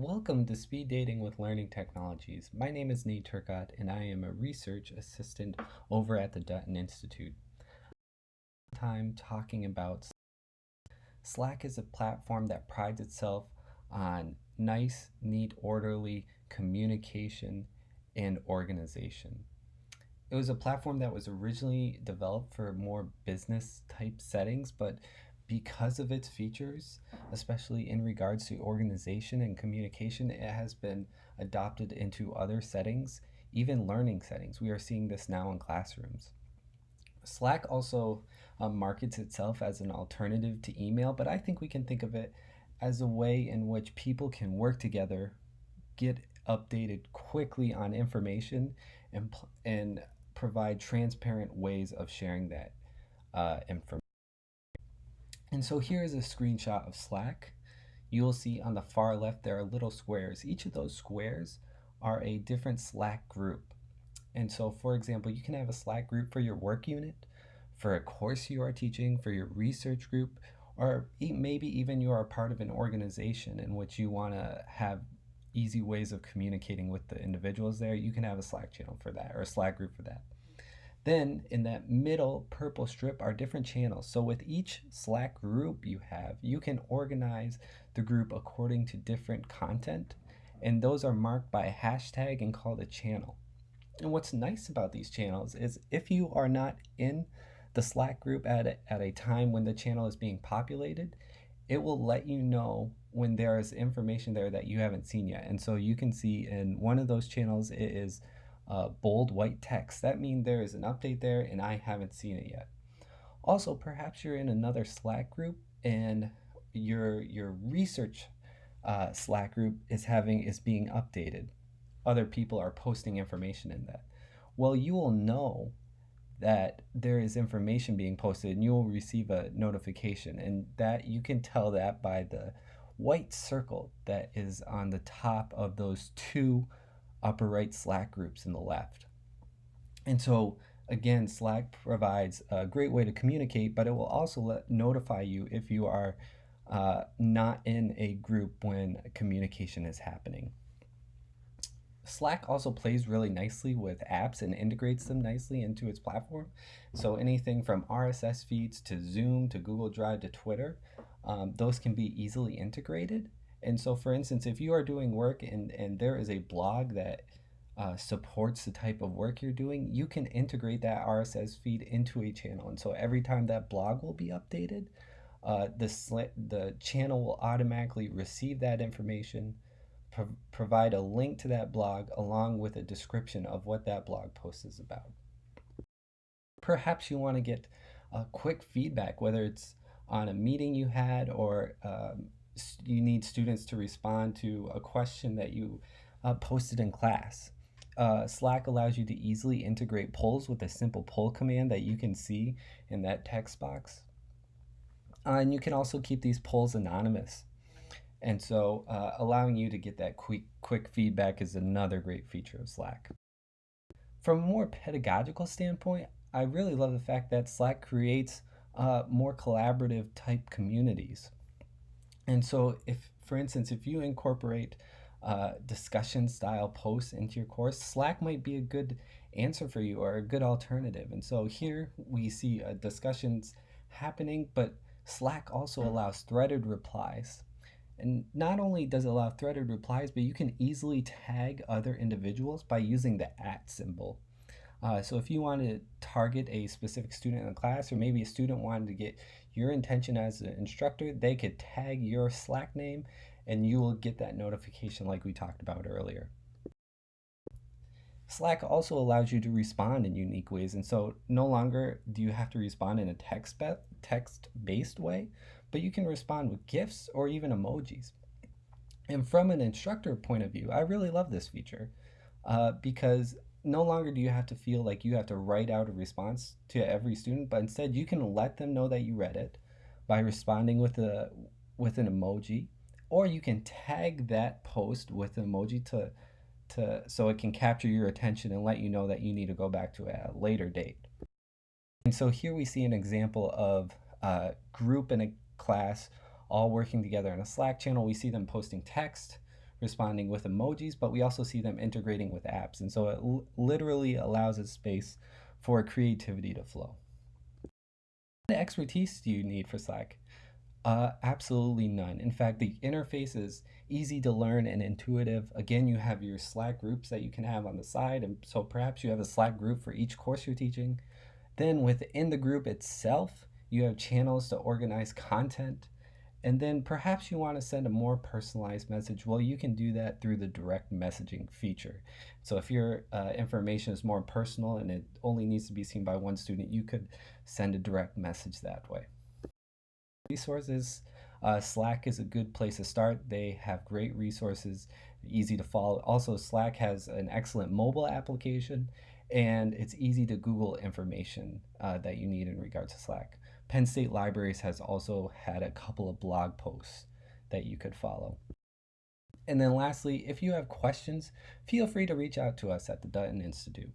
Welcome to Speed Dating with Learning Technologies. My name is Nate Turcott and I am a research assistant over at the Dutton Institute. Time talking about Slack is a platform that prides itself on nice, neat, orderly communication and organization. It was a platform that was originally developed for more business type settings, but because of its features, especially in regards to organization and communication, it has been adopted into other settings, even learning settings. We are seeing this now in classrooms. Slack also um, markets itself as an alternative to email, but I think we can think of it as a way in which people can work together, get updated quickly on information, and, and provide transparent ways of sharing that uh, information. And so here is a screenshot of Slack. You will see on the far left there are little squares. Each of those squares are a different Slack group. And so for example, you can have a Slack group for your work unit, for a course you are teaching, for your research group, or maybe even you are part of an organization in which you want to have easy ways of communicating with the individuals there, you can have a Slack channel for that or a Slack group for that. Then in that middle purple strip are different channels. So with each Slack group you have, you can organize the group according to different content. And those are marked by a hashtag and called a channel. And what's nice about these channels is if you are not in the Slack group at a, at a time when the channel is being populated, it will let you know when there is information there that you haven't seen yet. And so you can see in one of those channels, it is uh, bold white text. That means there is an update there and I haven't seen it yet. Also, perhaps you're in another Slack group and your, your research uh, Slack group is having is being updated. Other people are posting information in that. Well, you will know that there is information being posted and you will receive a notification and that you can tell that by the white circle that is on the top of those two upper right Slack groups in the left. And so again, Slack provides a great way to communicate, but it will also let, notify you if you are uh, not in a group when communication is happening. Slack also plays really nicely with apps and integrates them nicely into its platform. So anything from RSS feeds to Zoom to Google Drive to Twitter, um, those can be easily integrated. And so for instance, if you are doing work and, and there is a blog that uh, supports the type of work you're doing, you can integrate that RSS feed into a channel. And so every time that blog will be updated, uh, the, the channel will automatically receive that information, pro provide a link to that blog along with a description of what that blog post is about. Perhaps you want to get a quick feedback, whether it's on a meeting you had or um, you need students to respond to a question that you uh, posted in class. Uh, Slack allows you to easily integrate polls with a simple poll command that you can see in that text box. Uh, and you can also keep these polls anonymous. And so uh, allowing you to get that quick, quick feedback is another great feature of Slack. From a more pedagogical standpoint, I really love the fact that Slack creates uh, more collaborative type communities. And so if, for instance, if you incorporate uh, discussion style posts into your course, Slack might be a good answer for you or a good alternative. And so here we see uh, discussions happening, but Slack also allows threaded replies. And not only does it allow threaded replies, but you can easily tag other individuals by using the at symbol. Uh, so if you want to target a specific student in a class, or maybe a student wanted to get your intention as an instructor, they could tag your Slack name and you will get that notification like we talked about earlier. Slack also allows you to respond in unique ways, and so no longer do you have to respond in a text-based way, but you can respond with GIFs or even emojis. And from an instructor point of view, I really love this feature uh, because no longer do you have to feel like you have to write out a response to every student, but instead you can let them know that you read it by responding with a with an emoji, or you can tag that post with an emoji to to so it can capture your attention and let you know that you need to go back to a later date. And so here we see an example of a group in a class all working together in a Slack channel. We see them posting text, responding with emojis, but we also see them integrating with apps. And so it literally allows a space for creativity to flow. What expertise do you need for Slack? Uh, absolutely none. In fact, the interface is easy to learn and intuitive. Again, you have your Slack groups that you can have on the side, and so perhaps you have a Slack group for each course you're teaching. Then within the group itself, you have channels to organize content. And then perhaps you want to send a more personalized message. Well, you can do that through the direct messaging feature. So if your uh, information is more personal and it only needs to be seen by one student, you could send a direct message that way resources. Uh, Slack is a good place to start. They have great resources, easy to follow. Also, Slack has an excellent mobile application, and it's easy to Google information uh, that you need in regards to Slack. Penn State Libraries has also had a couple of blog posts that you could follow. And then lastly, if you have questions, feel free to reach out to us at the Dutton Institute.